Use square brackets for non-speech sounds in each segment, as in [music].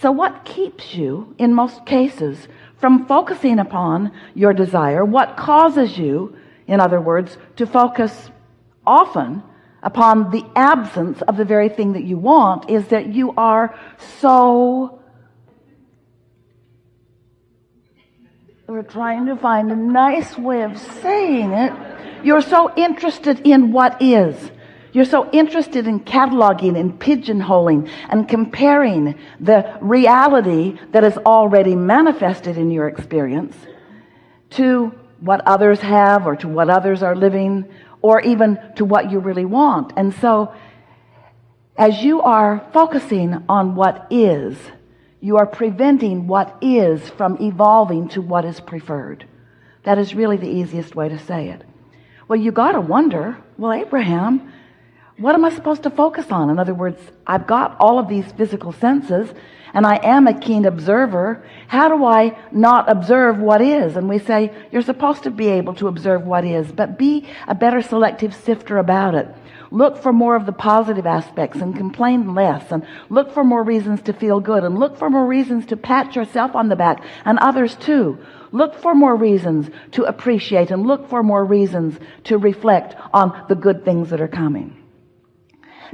so what keeps you in most cases from focusing upon your desire? What causes you in other words to focus often upon the absence of the very thing that you want? Is that you are so we're trying to find a nice way of saying it. You're so interested in what is you're so interested in cataloging and pigeonholing and comparing the reality that is already manifested in your experience to what others have or to what others are living or even to what you really want. And so as you are focusing on what is you are preventing what is from evolving to what is preferred. That is really the easiest way to say it. Well you got to wonder well Abraham what am I supposed to focus on? In other words I've got all of these physical senses and I am a keen observer. How do I not observe what is? And we say you're supposed to be able to observe what is but be a better selective sifter about it. Look for more of the positive aspects and complain less and look for more reasons to feel good and look for more reasons to pat yourself on the back and others too. Look for more reasons to appreciate and look for more reasons to reflect on the good things that are coming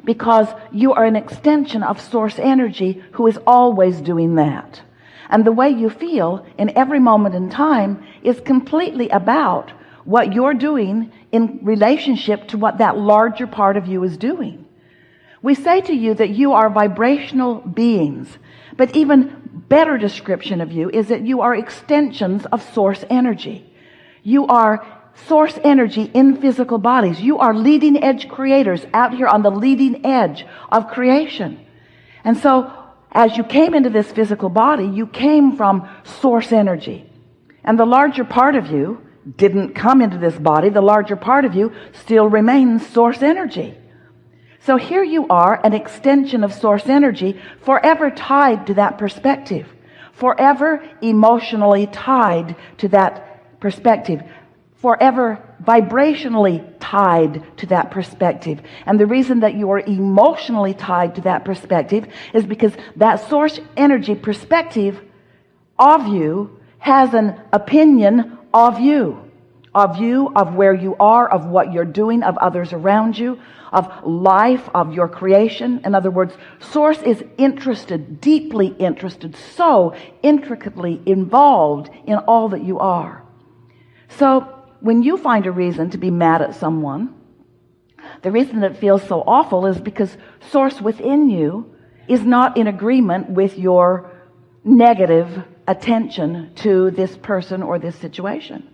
because you are an extension of source energy who is always doing that. And the way you feel in every moment in time is completely about what you're doing in relationship to what that larger part of you is doing. We say to you that you are vibrational beings but even better description of you is that you are extensions of source energy. You are source energy in physical bodies. You are leading edge creators out here on the leading edge of creation. And so as you came into this physical body you came from source energy. And the larger part of you didn't come into this body. The larger part of you still remains source energy. So here you are an extension of source energy forever tied to that perspective. Forever emotionally tied to that perspective forever vibrationally tied to that perspective. And the reason that you are emotionally tied to that perspective is because that source energy perspective of you has an opinion of you of you of where you are of what you're doing of others around you of life of your creation. In other words source is interested deeply interested so intricately involved in all that you are. So when you find a reason to be mad at someone the reason it feels so awful is because source within you is not in agreement with your negative attention to this person or this situation.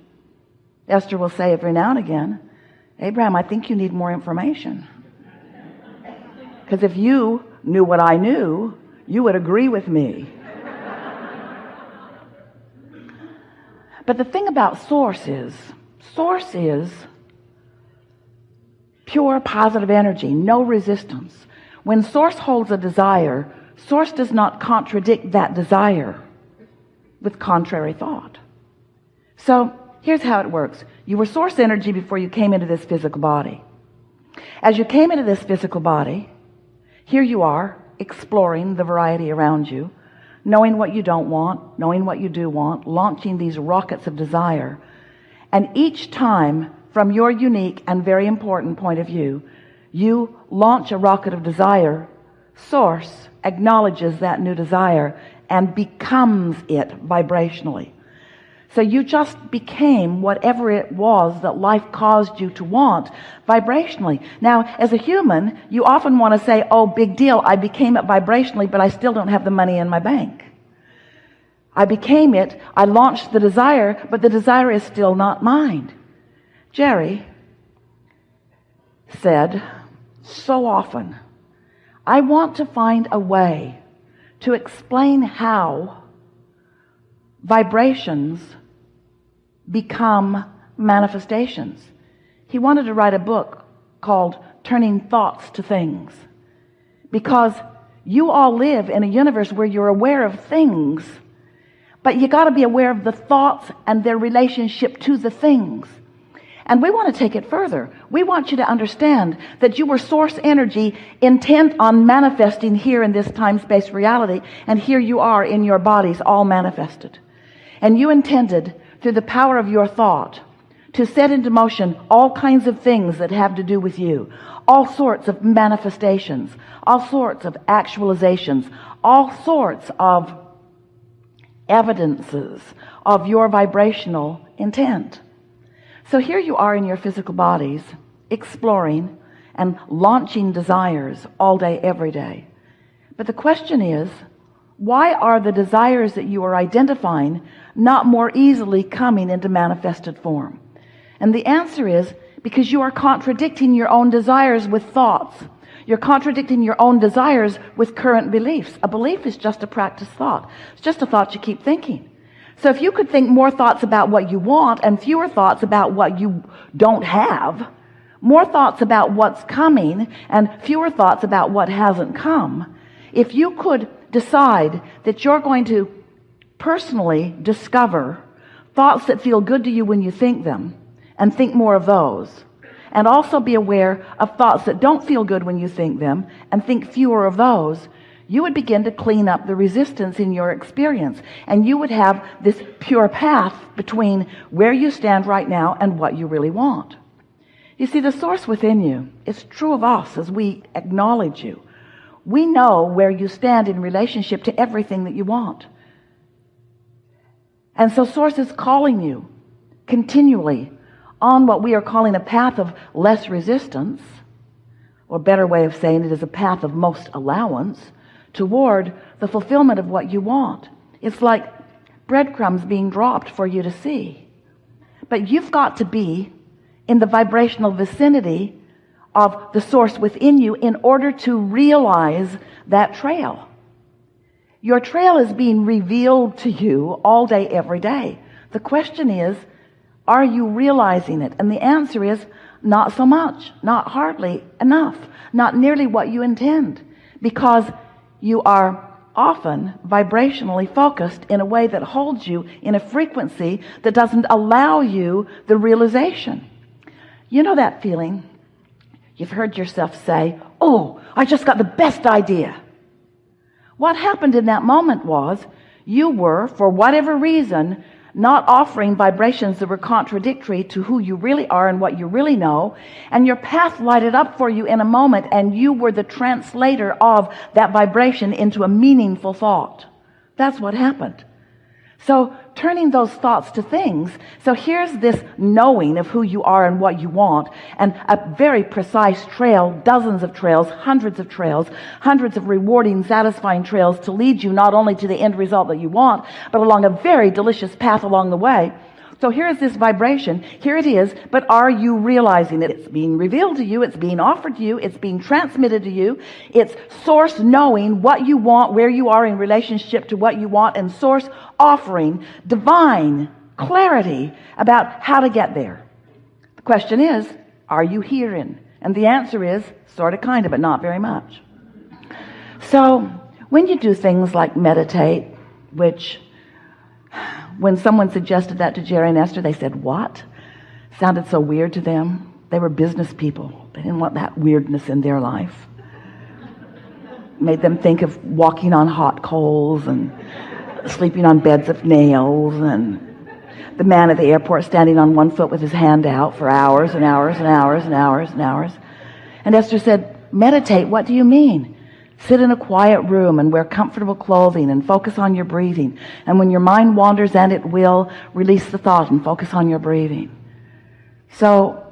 Esther will say every now and again Abraham I think you need more information. Because if you knew what I knew you would agree with me. But the thing about source is source is pure positive energy no resistance. When source holds a desire source does not contradict that desire with contrary thought. So here's how it works. You were source energy before you came into this physical body. As you came into this physical body here you are exploring the variety around you knowing what you don't want knowing what you do want launching these rockets of desire and each time from your unique and very important point of view you launch a rocket of desire source acknowledges that new desire and becomes it vibrationally. So you just became whatever it was that life caused you to want vibrationally. Now as a human you often want to say oh big deal I became it vibrationally but I still don't have the money in my bank I became it. I launched the desire but the desire is still not mine. Jerry said so often I want to find a way to explain how vibrations become manifestations. He wanted to write a book called turning thoughts to things. Because you all live in a universe where you're aware of things but you got to be aware of the thoughts and their relationship to the things. And we want to take it further. We want you to understand that you were source energy intent on manifesting here in this time-space reality and here you are in your bodies all manifested. And you intended through the power of your thought to set into motion all kinds of things that have to do with you. All sorts of manifestations. All sorts of actualizations. All sorts of evidences of your vibrational intent. So here you are in your physical bodies exploring and launching desires all day every day. But the question is why are the desires that you are identifying not more easily coming into manifested form? And the answer is because you are contradicting your own desires with thoughts you're contradicting your own desires with current beliefs. A belief is just a practice thought. It's just a thought you keep thinking. So if you could think more thoughts about what you want and fewer thoughts about what you don't have more thoughts about what's coming and fewer thoughts about what hasn't come if you could decide that you're going to personally discover thoughts that feel good to you when you think them and think more of those and also be aware of thoughts that don't feel good when you think them and think fewer of those. You would begin to clean up the resistance in your experience and you would have this pure path between where you stand right now and what you really want. You see the source within you it's true of us as we acknowledge you. We know where you stand in relationship to everything that you want. And so source is calling you continually on what we are calling a path of less resistance or better way of saying it is a path of most allowance toward the fulfillment of what you want. It's like breadcrumbs being dropped for you to see. But you've got to be in the vibrational vicinity of the source within you in order to realize that trail. Your trail is being revealed to you all day every day. The question is are you realizing it? And the answer is not so much not hardly enough not nearly what you intend because you are often vibrationally focused in a way that holds you in a frequency that doesn't allow you the realization. You know that feeling? You've heard yourself say oh I just got the best idea. What happened in that moment was you were for whatever reason not offering vibrations that were contradictory to who you really are and what you really know and your path lighted up for you in a moment and you were the translator of that vibration into a meaningful thought. That's what happened so turning those thoughts to things. So here's this knowing of who you are and what you want and a very precise trail dozens of trails hundreds of trails hundreds of rewarding satisfying trails to lead you not only to the end result that you want but along a very delicious path along the way so here's this vibration. Here it is but are you realizing that it's being revealed to you it's being offered to you it's being transmitted to you? It's source knowing what you want where you are in relationship to what you want and source offering divine clarity about how to get there. The question is are you hearing? And the answer is sort of kind of but not very much. So when you do things like meditate which when someone suggested that to Jerry and Esther they said what? Sounded so weird to them. They were business people. They didn't want that weirdness in their life. Made them think of walking on hot coals and sleeping on beds of nails and the man at the airport standing on one foot with his hand out for hours and hours and hours and hours and hours. And Esther said meditate what do you mean sit in a quiet room and wear comfortable clothing and focus on your breathing. And when your mind wanders and it will release the thought and focus on your breathing. So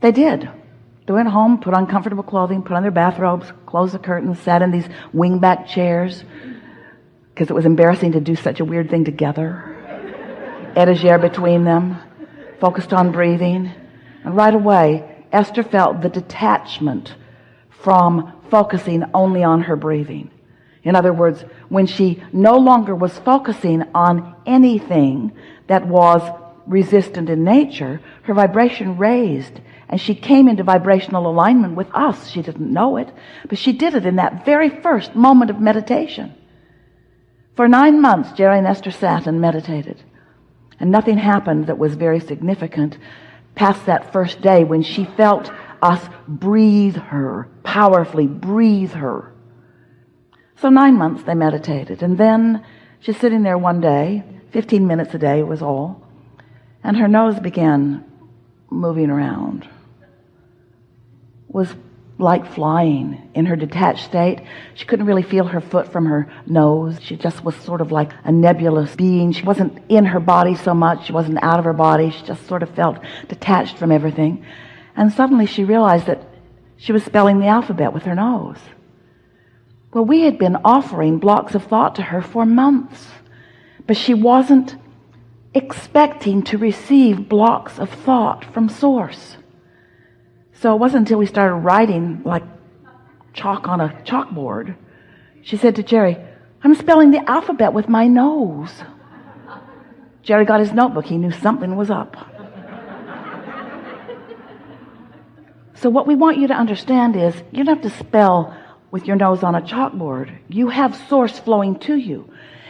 they did. They went home put on comfortable clothing put on their bathrobes closed the curtains sat in these wingback chairs because it was embarrassing to do such a weird thing together. [laughs] Etagere between them focused on breathing. And right away Esther felt the detachment from focusing only on her breathing. In other words when she no longer was focusing on anything that was resistant in nature her vibration raised and she came into vibrational alignment with us. She didn't know it but she did it in that very first moment of meditation. For nine months Jerry and Esther sat and meditated and nothing happened that was very significant past that first day when she felt us breathe her powerfully breathe her. So nine months they meditated and then she's sitting there one day 15 minutes a day was all and her nose began moving around was like flying in her detached state. She couldn't really feel her foot from her nose. She just was sort of like a nebulous being. She wasn't in her body so much. She wasn't out of her body. She just sort of felt detached from everything and suddenly she realized that she was spelling the alphabet with her nose. Well we had been offering blocks of thought to her for months but she wasn't expecting to receive blocks of thought from source. So it wasn't until we started writing like chalk on a chalkboard she said to Jerry I'm spelling the alphabet with my nose. Jerry got his notebook. He knew something was up so what we want you to understand is you don't have to spell with your nose on a chalkboard. You have source flowing to you.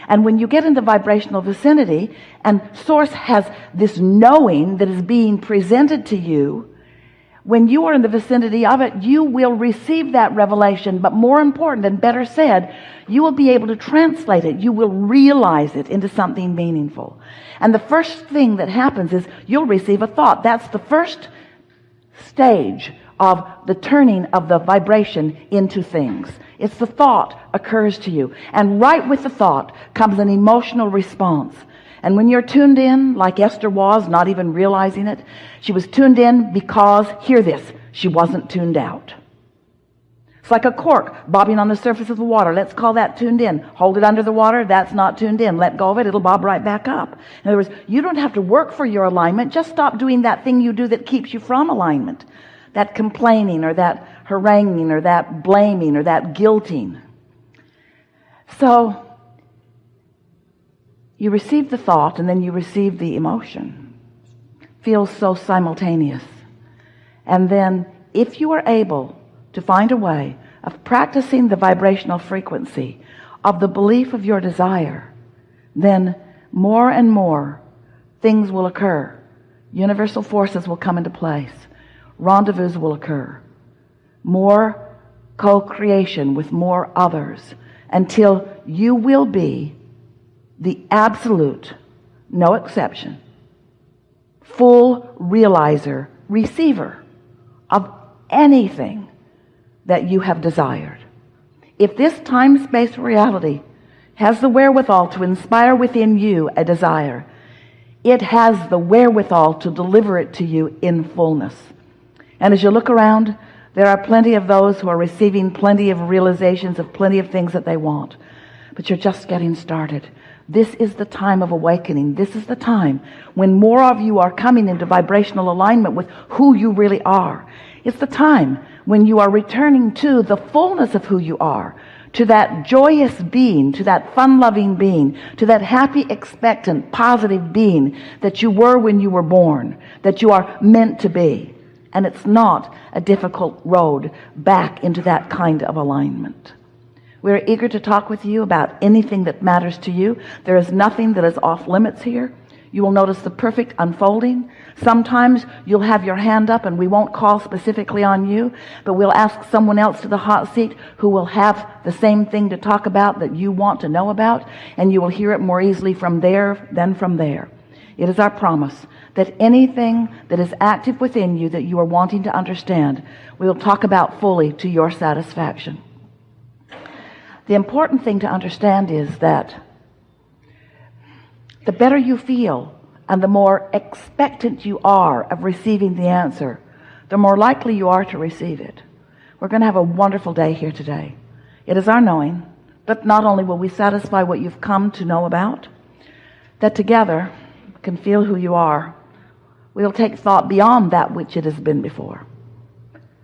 And when you get in the vibrational vicinity and source has this knowing that is being presented to you when you are in the vicinity of it you will receive that revelation. But more important and better said you will be able to translate it. You will realize it into something meaningful. And the first thing that happens is you'll receive a thought. That's the first stage of the turning of the vibration into things. It's the thought occurs to you. And right with the thought comes an emotional response. And when you're tuned in like Esther was not even realizing it she was tuned in because hear this she wasn't tuned out it's like a cork bobbing on the surface of the water. Let's call that tuned in. Hold it under the water. That's not tuned in. Let go of it. It'll bob right back up. In other words you don't have to work for your alignment. Just stop doing that thing you do that keeps you from alignment. That complaining or that haranguing or that blaming or that guilting. So you receive the thought and then you receive the emotion. Feels so simultaneous. And then if you are able to find a way of practicing the vibrational frequency of the belief of your desire then more and more things will occur. Universal forces will come into place. Rendezvous will occur. More co-creation with more others until you will be the absolute no exception full realizer receiver of anything that you have desired. If this time-space reality has the wherewithal to inspire within you a desire it has the wherewithal to deliver it to you in fullness. And as you look around there are plenty of those who are receiving plenty of realizations of plenty of things that they want. But you're just getting started. This is the time of awakening. This is the time when more of you are coming into vibrational alignment with who you really are. It's the time when you are returning to the fullness of who you are to that joyous being to that fun-loving being to that happy expectant positive being that you were when you were born that you are meant to be. And it's not a difficult road back into that kind of alignment. We're eager to talk with you about anything that matters to you. There is nothing that is off limits here you will notice the perfect unfolding. Sometimes you'll have your hand up and we won't call specifically on you but we'll ask someone else to the hot seat who will have the same thing to talk about that you want to know about and you will hear it more easily from there than from there. It is our promise that anything that is active within you that you are wanting to understand we will talk about fully to your satisfaction. The important thing to understand is that the better you feel and the more expectant you are of receiving the answer the more likely you are to receive it. We're going to have a wonderful day here today. It is our knowing but not only will we satisfy what you've come to know about that together can feel who you are. We'll take thought beyond that which it has been before.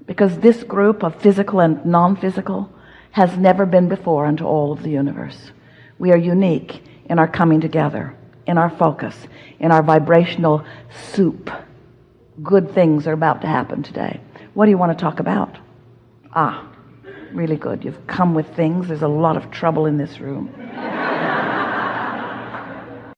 Because this group of physical and non-physical has never been before unto all of the universe. We are unique in our coming together in our focus in our vibrational soup. Good things are about to happen today. What do you want to talk about? Ah really good. You've come with things. There's a lot of trouble in this room